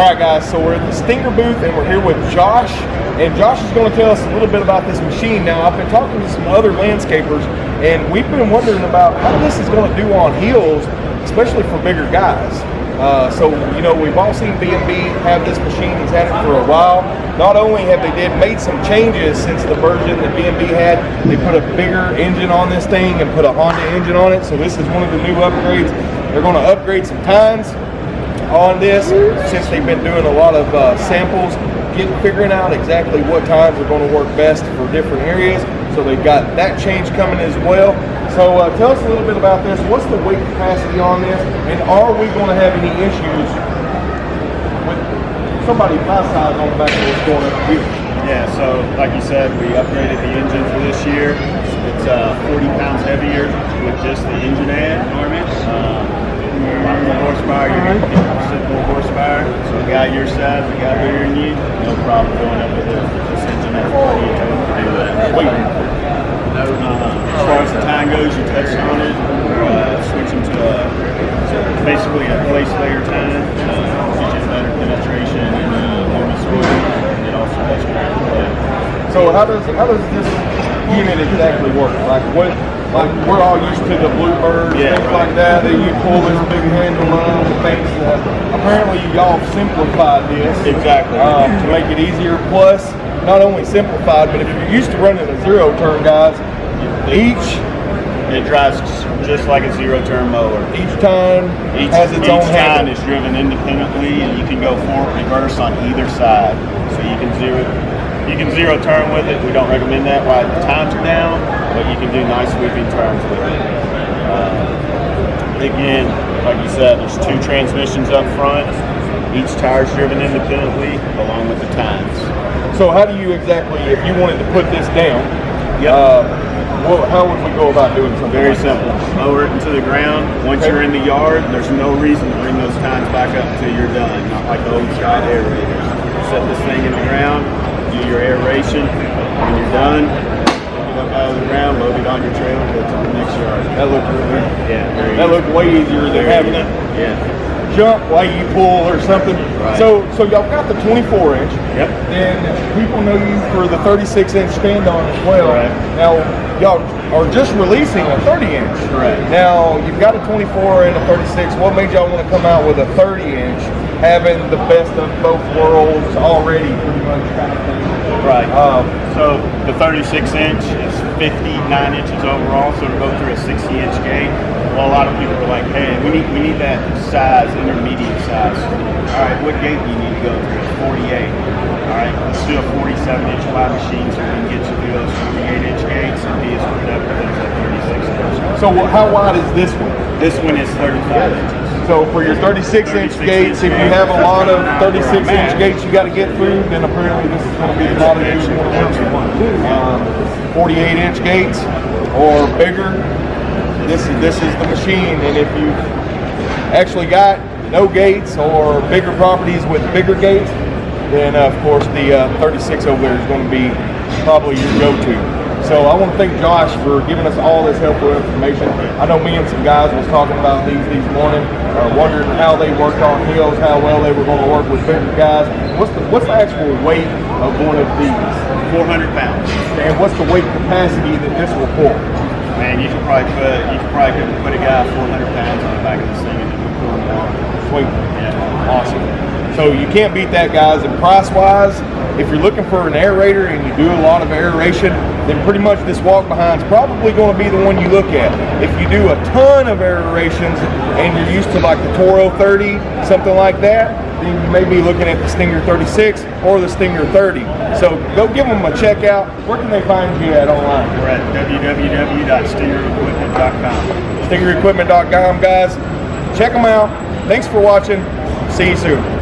All right, guys, so we're at the Stinger booth and we're here with Josh. And Josh is going to tell us a little bit about this machine. Now, I've been talking to some other landscapers and we've been wondering about how this is going to do on hills, especially for bigger guys. Uh, so, you know, we've all seen B&B have this machine. He's had it for a while. Not only have they did made some changes since the version that B&B had, they put a bigger engine on this thing and put a Honda engine on it. So this is one of the new upgrades. They're going to upgrade some tines on this since they've been doing a lot of uh, samples, getting figuring out exactly what tines are going to work best for different areas. So they've got that change coming as well. So uh, tell us a little bit about this. What's the weight capacity on this, and are we going to have any issues with somebody my size on the back of this going up here? Yeah, so like you said, we upgraded the engine for this year. It's uh, 40 pounds heavier with just the engine add. Um, a lot more horsepower, you're going to get percent more horsepower. So a guy your size, a guy bigger than you, no problem going up with this engine at 40 to do that. Wait. Uh, as far as the tine goes, you touched on it. We're uh, switching to a, basically a place layer tine. Uh, gives you better penetration and uh, loamy soil. It also does So how does how does this unit exactly work? Like what like we're all used to the bluebirds, Yeah, things right. like that. That you pull this big handle on and things. That apparently y'all simplified this Exactly. um, to make it easier. Plus, not only simplified, but if you're used to running a zero turn, guys, each It drives just like a zero turn mower. each time Each, has its each own tine handle. is driven independently, and you can go forward, reverse on either side. So you can zero, you can zero turn with it. We don't recommend that while the tines are down, but you can do nice sweeping turns with it. Uh, again, like you said, there's two transmissions up front. Each tire's driven independently, along with the tines. So how do you exactly, if you wanted to put this down, Yep. uh, well, how would we go about doing something? Very like simple. Lower it into the ground. Once Okay. you're in the yard, there's no reason to bring those tines back up until you're done. Not like the old style aerators. Set this thing in the ground, do your aeration. When you're done, pick it up out of the ground, load it on your trailer, go to the next yard. That looked really, Yeah, very that easy. looked way easier than Very having it Yeah. jump while you pull or something. Right. So, so y'all got the 24 inch. Yep. And people know you for the 36 inch stand on as well. Right. Now, y'all are just releasing a 30 inch. Correct. Now, you've got a 24 and a 36. What made y'all want to come out with a 30 inch, having the best of both worlds already, pretty much kind of thing? Right. Um, So the 36 inch is 59 inches overall, so to go through a 60 inch gate. Well, a lot of people are like, hey, we need we need that size, intermediate size. All right, what gate do you need to go through? 48. All right, let's do a 47 inch wide machine so we can get you through those 48 inch gates and be as productive as that 36 inch. so, how wide is this one? This one is 35 inches. So for your 36 inch gates, if you have a lot of 36 inch gates you got to get through, then apparently this is going to be the model you want to work with. Um, 48 inch gates or bigger, this is this is the machine. And if you actually got no gates or bigger properties with bigger gates, then uh, of course the uh, 36 over there is going to be probably your go-to. So I want to thank Josh for giving us all this helpful information. I know me and some guys was talking about these these morning, uh, wondering how they worked on hills, how well they were going to work with bigger guys. What's the what's the actual weight of one of these, 400 pounds. and what's the weight capacity that this will pull? Man, you could probably put you could probably could put a guy 400 pounds on the back of this thing and it would pull him. Sweet. Yeah. Awesome. So you can't beat that, guys. And price-wise, if you're looking for an aerator and you do a lot of aeration, then pretty much this walk behind is probably going to be the one you look at. If you do a ton of aerations and you're used to like the Toro 30, something like that, then you may be looking at the Stinger 36 or the Stinger 30. So go give them a check out. Where can they find you at online? We're at www.stingerequipment.com. StingerEquipment.com, guys. Check them out. Thanks for watching. See you soon.